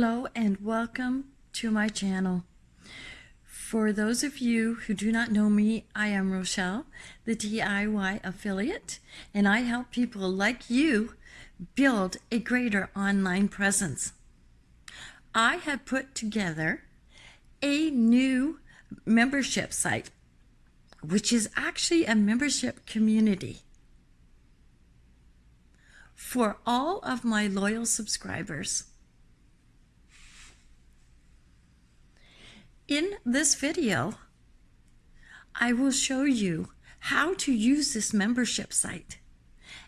Hello and welcome to my channel. For those of you who do not know me, I am Rochelle, the DIY affiliate, and I help people like you build a greater online presence. I have put together a new membership site, which is actually a membership community for all of my loyal subscribers. In this video, I will show you how to use this membership site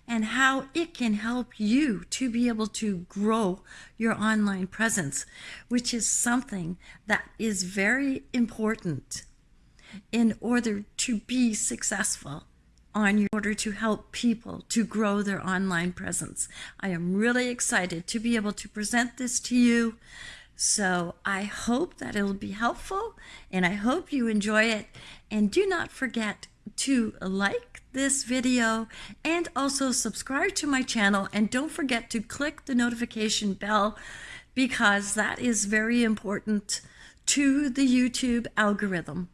and how it can help you to be able to grow your online presence, which is something that is very important in order to be successful on your order to help people to grow their online presence. I am really excited to be able to present this to you so I hope that it'll be helpful and I hope you enjoy it. And do not forget to like this video and also subscribe to my channel. And don't forget to click the notification bell because that is very important to the YouTube algorithm.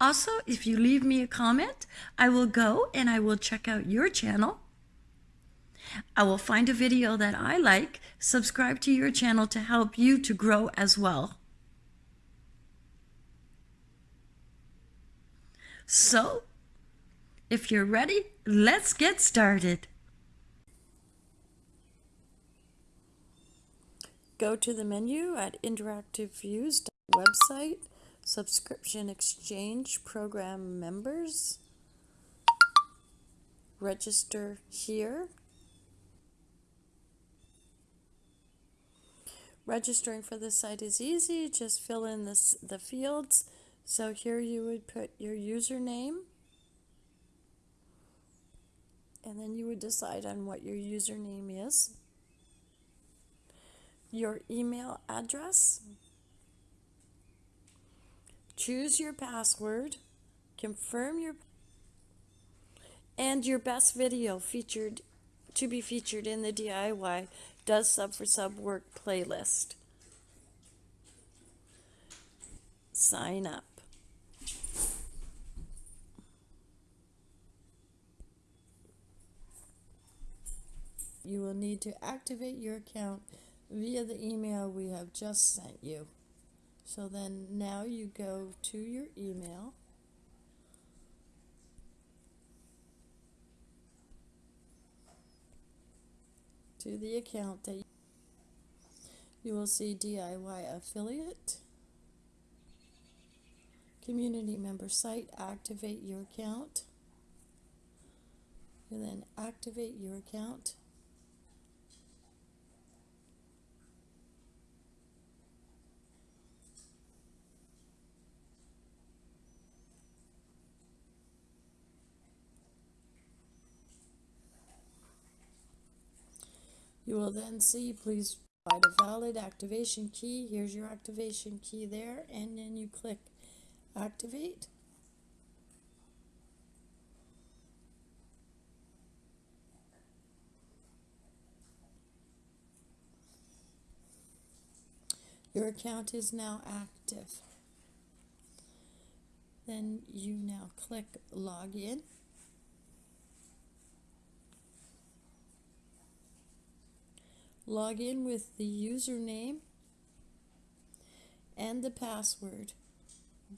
Also, if you leave me a comment, I will go and I will check out your channel I will find a video that I like, subscribe to your channel to help you to grow as well. So, if you're ready, let's get started. Go to the menu at Interactive Views website, Subscription Exchange Program Members. Register here Registering for this site is easy. Just fill in this, the fields. So here you would put your username. And then you would decide on what your username is. Your email address. Choose your password. Confirm your and your best video featured to be featured in the DIY does sub for sub work playlist. Sign up. You will need to activate your account via the email we have just sent you. So then now you go to your email to the account that you will see DIY affiliate, community member site, activate your account, and then activate your account. You will then see, please provide a valid activation key. Here's your activation key there, and then you click activate. Your account is now active. Then you now click login. Log in with the username and the password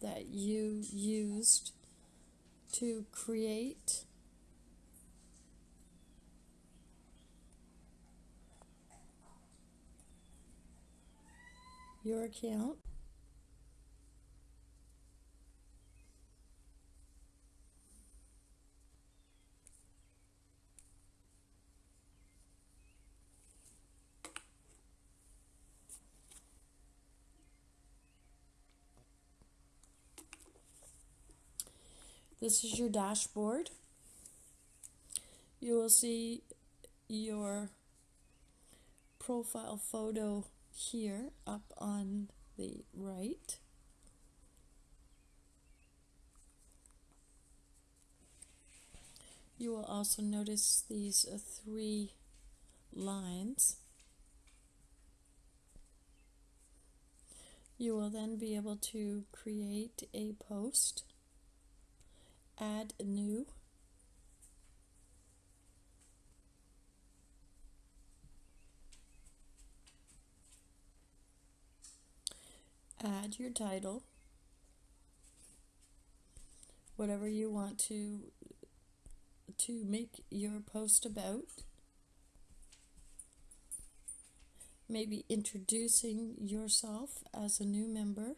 that you used to create your account. This is your dashboard. You will see your profile photo here up on the right. You will also notice these three lines. You will then be able to create a post add new, add your title, whatever you want to to make your post about. Maybe introducing yourself as a new member.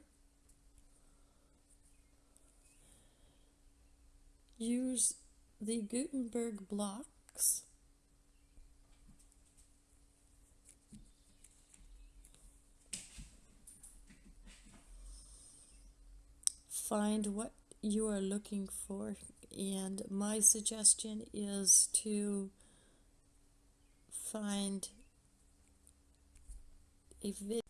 Use the Gutenberg blocks. Find what you are looking for and my suggestion is to find a video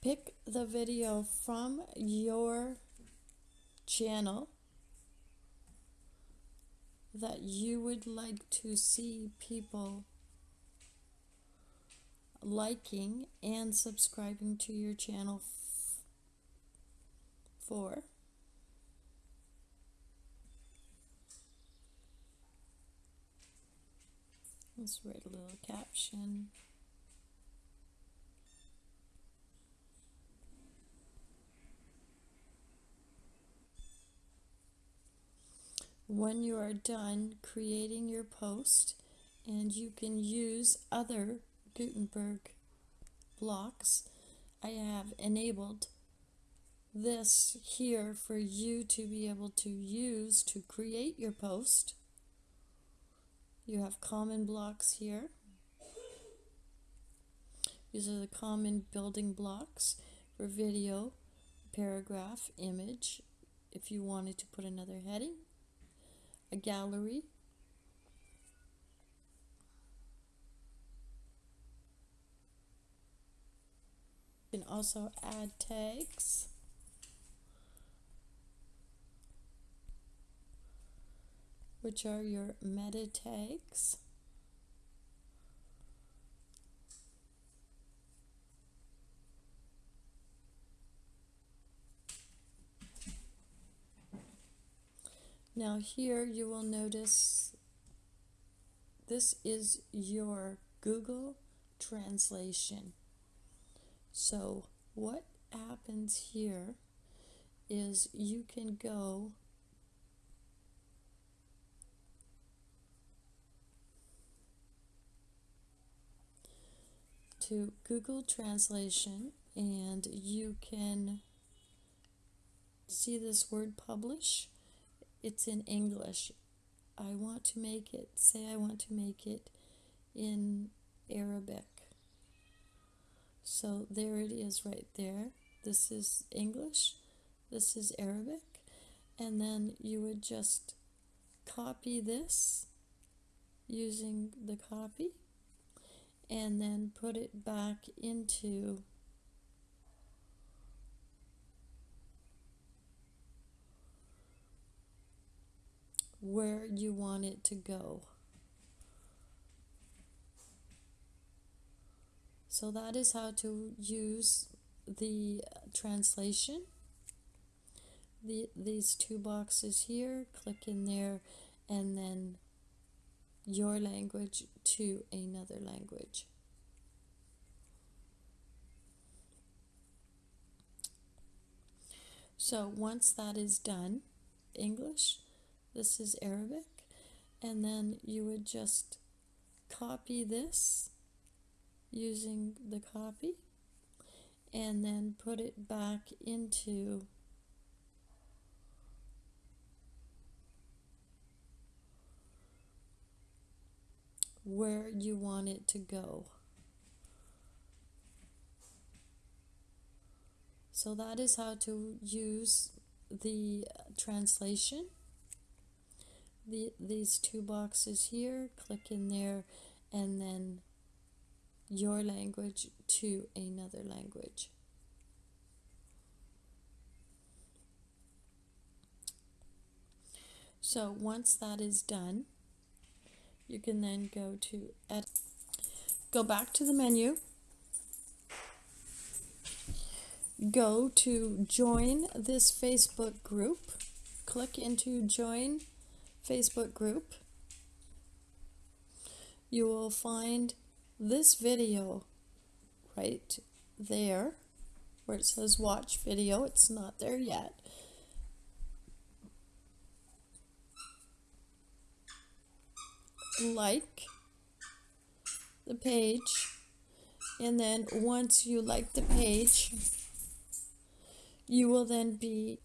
pick the video from your channel that you would like to see people liking and subscribing to your channel for? Let's write a little caption when you are done creating your post and you can use other Gutenberg blocks I have enabled this here for you to be able to use to create your post. You have common blocks here. These are the common building blocks for video, paragraph, image, if you wanted to put another heading, a gallery, you can also add tags. which are your meta tags. Now here you will notice this is your Google translation. So what happens here is you can go to Google Translation and you can see this word publish. It's in English. I want to make it, say I want to make it in Arabic. So there it is right there. This is English, this is Arabic, and then you would just copy this using the copy and then put it back into where you want it to go. So that is how to use the translation. The, these two boxes here, click in there and then your language to another language. So once that is done, English, this is Arabic, and then you would just copy this using the copy and then put it back into where you want it to go. So that is how to use the translation. The, these two boxes here, click in there and then your language to another language. So once that is done, you can then go to edit. Go back to the menu. go to join this Facebook group. Click into join Facebook group. You will find this video right there where it says watch video. It's not there yet. Like the page and then once you like the page you will then be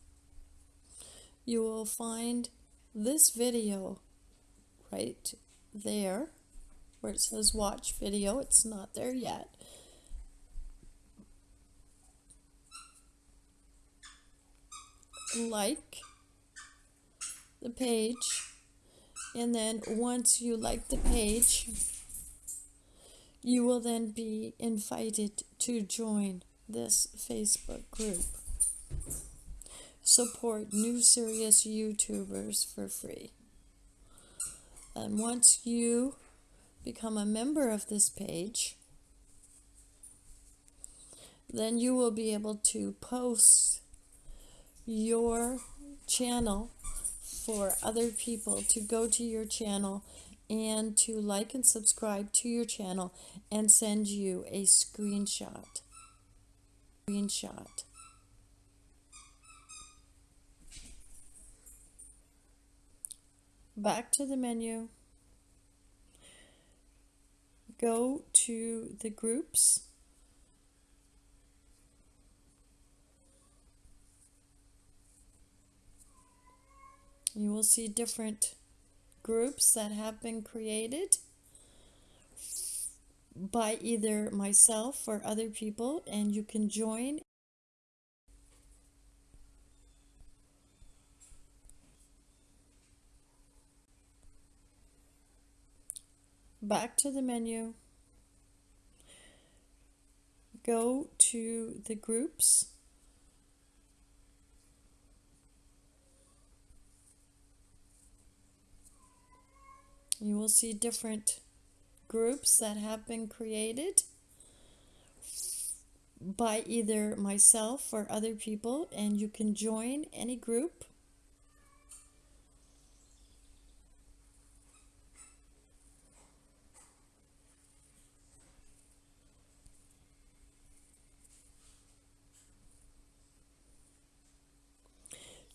you will find this video right there where it says watch video it's not there yet. Like the page and then once you like the page you will then be invited to join this Facebook group support new serious YouTubers for free and once you become a member of this page then you will be able to post your channel for other people to go to your channel and to like and subscribe to your channel and send you a screenshot. Screenshot. Back to the menu. Go to the groups You will see different groups that have been created by either myself or other people and you can join back to the menu. Go to the groups. You will see different groups that have been created by either myself or other people and you can join any group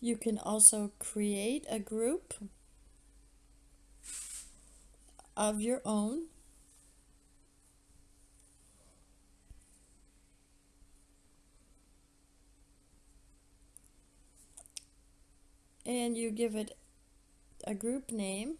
You can also create a group of your own. And you give it a group name.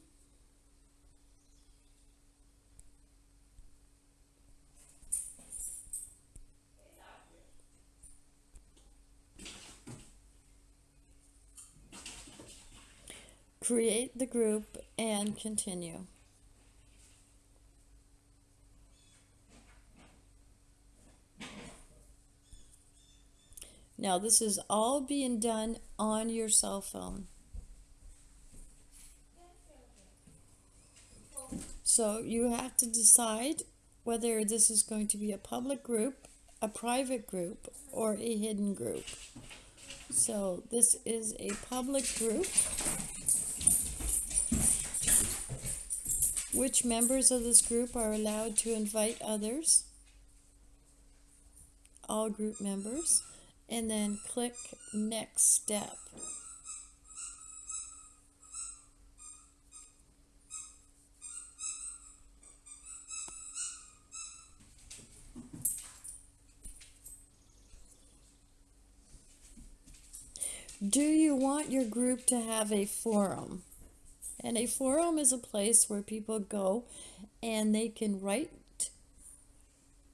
Create the group and continue. Now this is all being done on your cell phone. So you have to decide whether this is going to be a public group, a private group, or a hidden group. So this is a public group. Which members of this group are allowed to invite others? All group members and then click next step. Do you want your group to have a forum? And a forum is a place where people go and they can write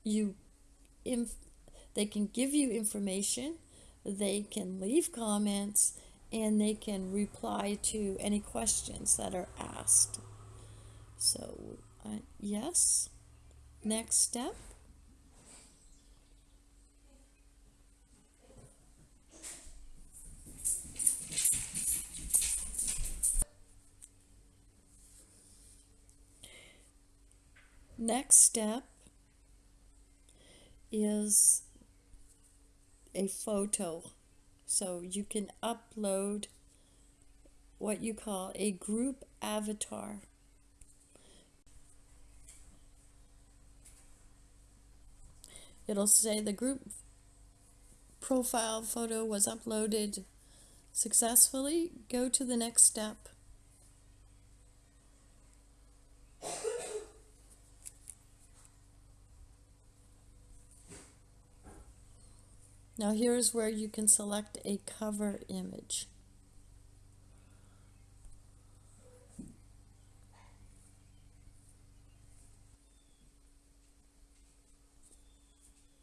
you inf they can give you information, they can leave comments, and they can reply to any questions that are asked. So, uh, yes. Next step. Next step is a photo. So you can upload what you call a group avatar. It'll say the group profile photo was uploaded successfully. Go to the next step. Now here's where you can select a cover image.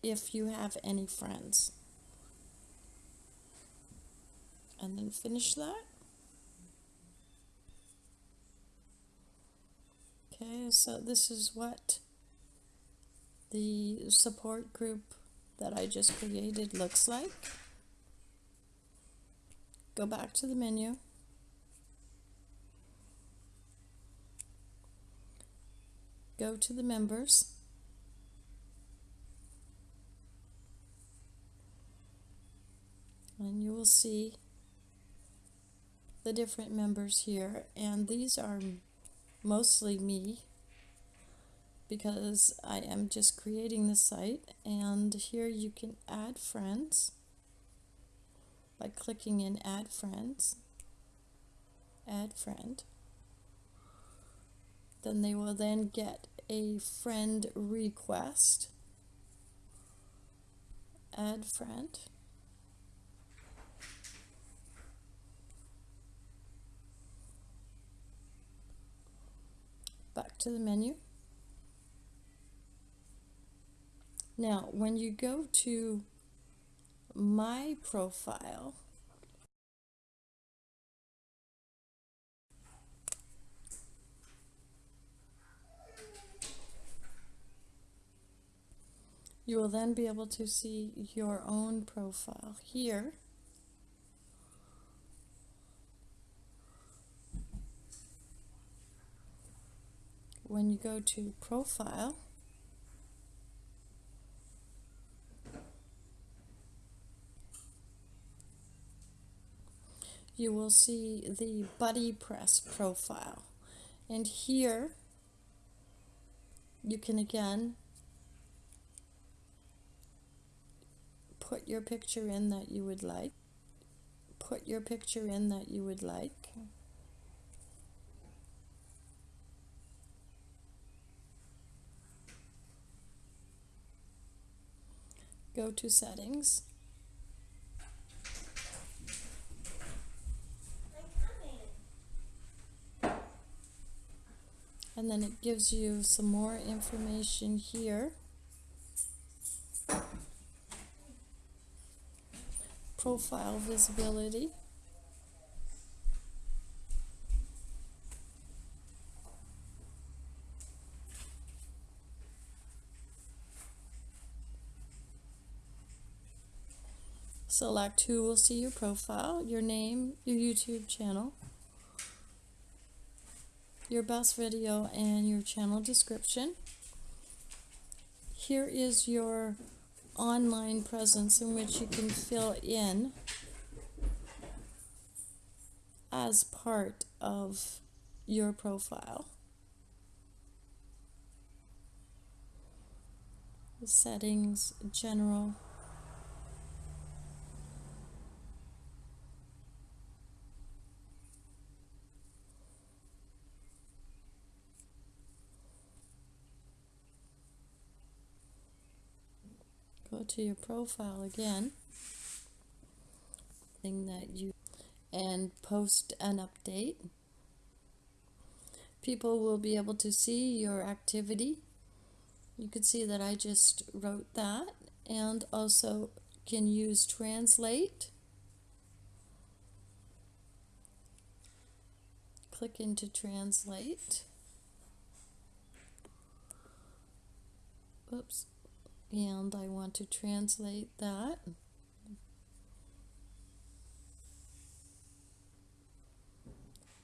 If you have any friends. And then finish that. Okay, so this is what the support group that I just created looks like. Go back to the menu. Go to the members. And you will see the different members here. And these are mostly me because I am just creating the site and here you can add friends by clicking in add friends. Add friend. Then they will then get a friend request. Add friend. Back to the menu Now, when you go to my profile, you will then be able to see your own profile here. When you go to profile, you will see the BuddyPress profile. And here you can again put your picture in that you would like. Put your picture in that you would like. Go to settings and then it gives you some more information here. Profile visibility. Select who will see your profile, your name, your YouTube channel, your best video and your channel description. Here is your online presence in which you can fill in as part of your profile. Settings, general, go to your profile again. Thing that you and post an update. People will be able to see your activity. You can see that I just wrote that and also can use translate. Click into translate. Oops and I want to translate that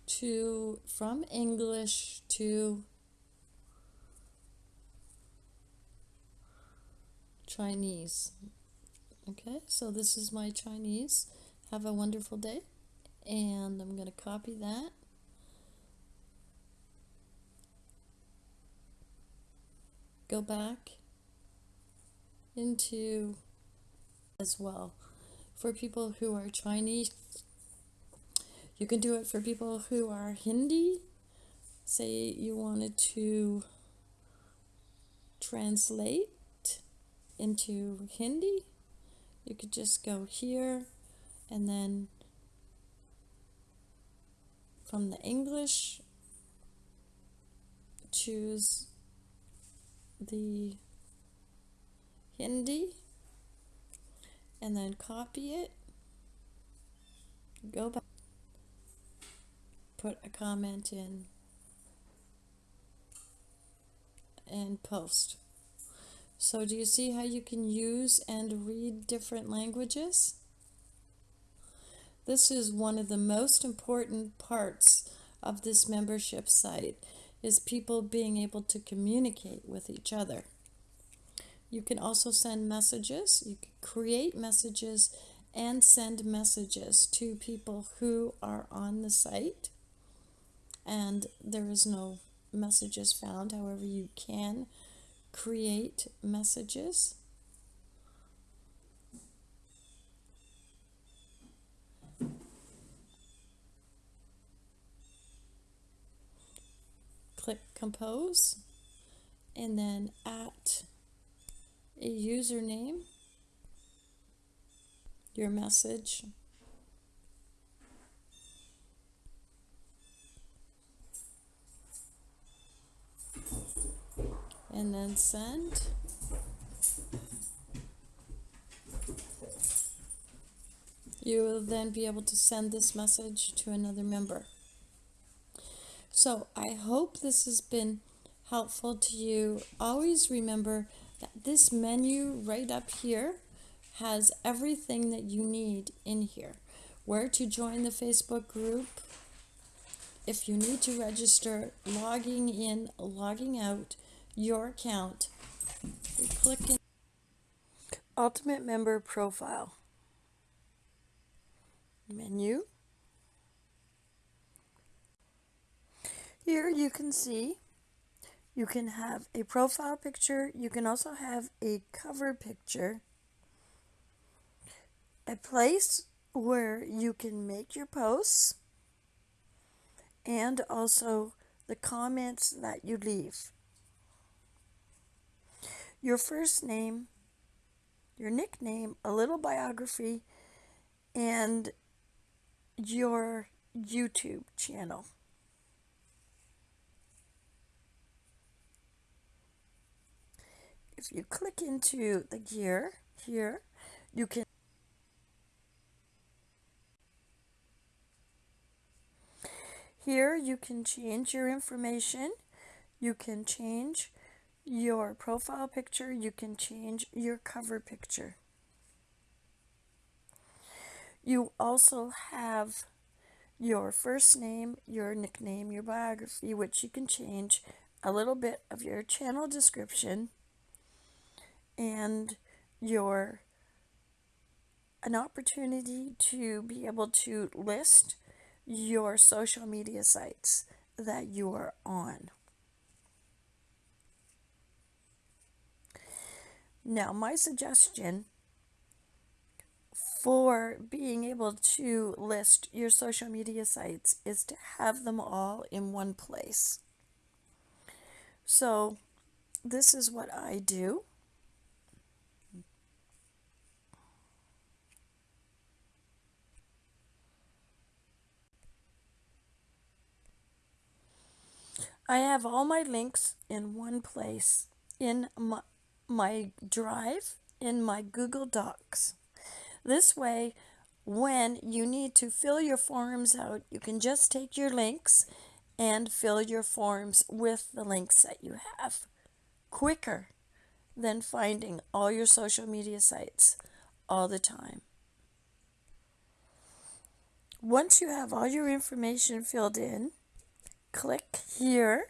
to from English to Chinese Okay, so this is my Chinese. Have a wonderful day. And I'm going to copy that. Go back into as well. For people who are Chinese, you can do it for people who are Hindi. Say you wanted to translate into Hindi. You could just go here and then from the English choose the Hindi and then copy it. Go back. Put a comment in. And post. So do you see how you can use and read different languages? This is one of the most important parts of this membership site is people being able to communicate with each other. You can also send messages. You can create messages and send messages to people who are on the site. And there is no messages found. However, you can create messages. click compose and then at a username your message. And then send. You will then be able to send this message to another member. So I hope this has been helpful to you. Always remember this menu right up here has everything that you need in here. Where to join the Facebook group, if you need to register, logging in, logging out, your account. You click in Ultimate Member Profile. Menu. Here you can see you can have a profile picture. You can also have a cover picture. A place where you can make your posts and also the comments that you leave. Your first name, your nickname, a little biography, and your YouTube channel. If you click into the gear here, you can Here you can change your information. You can change your profile picture. You can change your cover picture. You also have your first name, your nickname, your biography, which you can change a little bit of your channel description and your an opportunity to be able to list your social media sites that you are on. Now, my suggestion for being able to list your social media sites is to have them all in one place. So, this is what I do. I have all my links in one place in my, my drive in my Google Docs. This way, when you need to fill your forms out, you can just take your links and fill your forms with the links that you have quicker than finding all your social media sites all the time. Once you have all your information filled in, click here.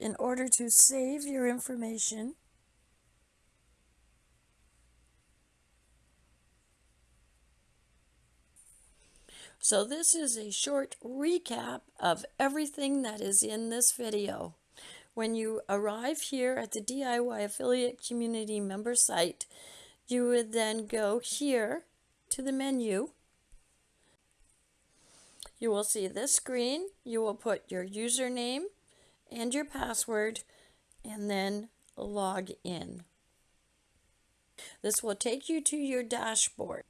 in order to save your information, So this is a short recap of everything that is in this video. When you arrive here at the DIY Affiliate Community member site, you would then go here to the menu. You will see this screen. You will put your username and your password and then log in. This will take you to your dashboard.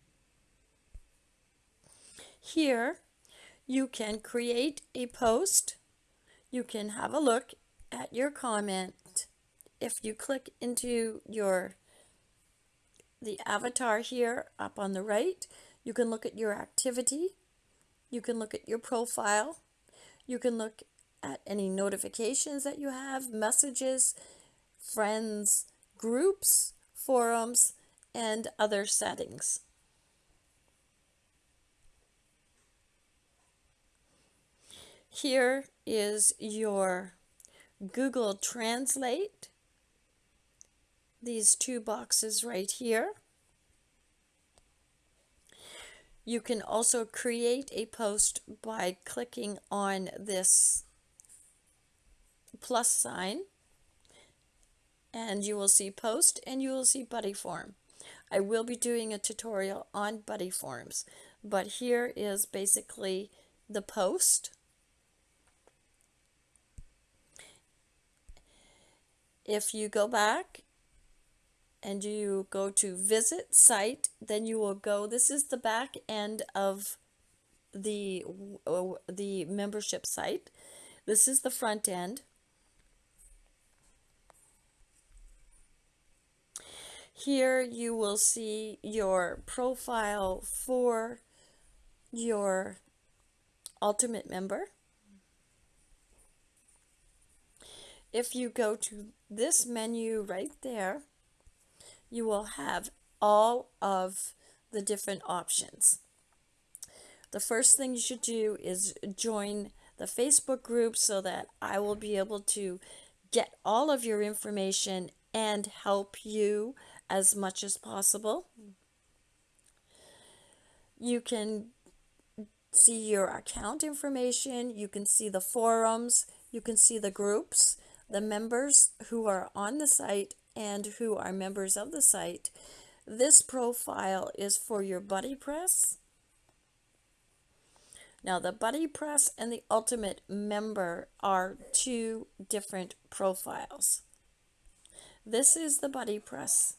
Here, you can create a post. You can have a look at your comment. If you click into your the avatar here up on the right, you can look at your activity. You can look at your profile. You can look at any notifications that you have, messages, friends, groups, forums, and other settings. Here is your Google Translate. These two boxes right here. You can also create a post by clicking on this plus sign and you will see post and you will see buddy form. I will be doing a tutorial on BuddyForms, but here is basically the post. If you go back and you go to visit site, then you will go, this is the back end of the, uh, the membership site. This is the front end. Here you will see your profile for your ultimate member. If you go to this menu right there, you will have all of the different options. The first thing you should do is join the Facebook group so that I will be able to get all of your information and help you as much as possible. You can see your account information, you can see the forums, you can see the groups, the members who are on the site and who are members of the site. This profile is for your BuddyPress. Now the BuddyPress and the Ultimate Member are two different profiles. This is the BuddyPress.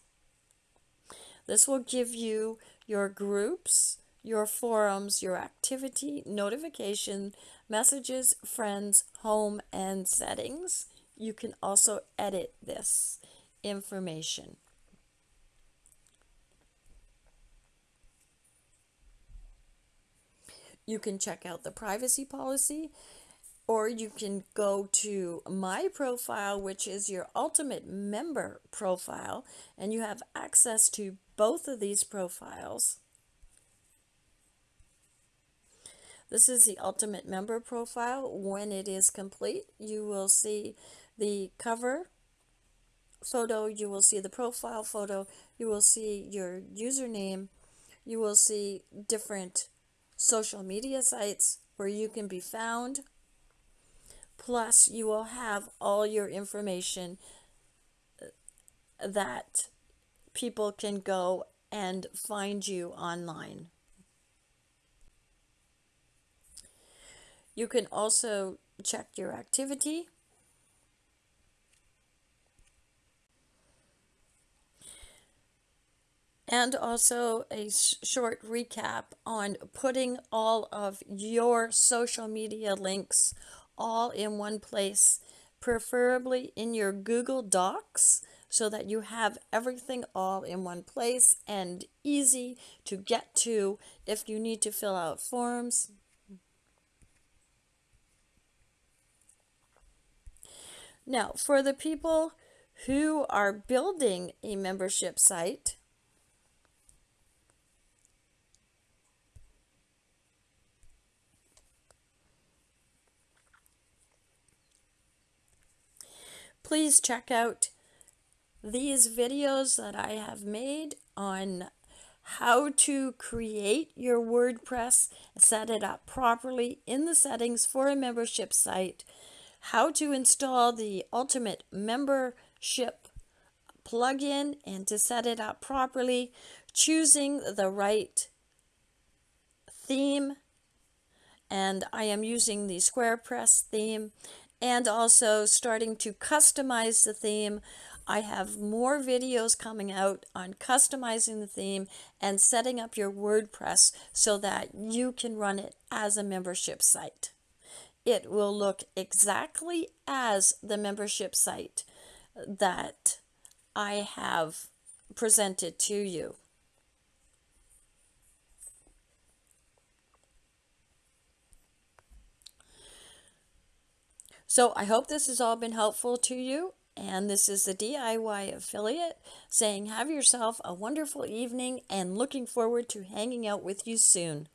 This will give you your groups, your forums, your activity, notification, messages, friends, home, and settings you can also edit this information. You can check out the privacy policy or you can go to my profile, which is your ultimate member profile, and you have access to both of these profiles. This is the ultimate member profile. When it is complete, you will see the cover photo, you will see the profile photo, you will see your username, you will see different social media sites where you can be found. Plus, you will have all your information uh, that people can go and find you online. You can also check your activity and also a short recap on putting all of your social media links all in one place, preferably in your Google Docs so that you have everything all in one place and easy to get to if you need to fill out forms. Now, for the people who are building a membership site, please check out these videos that I have made on how to create your WordPress, set it up properly in the settings for a membership site, how to install the Ultimate Membership plugin and to set it up properly, choosing the right theme, and I am using the SquarePress theme, and also starting to customize the theme. I have more videos coming out on customizing the theme and setting up your WordPress so that you can run it as a membership site. It will look exactly as the membership site that I have presented to you. So I hope this has all been helpful to you and this is the DIY affiliate saying, have yourself a wonderful evening and looking forward to hanging out with you soon.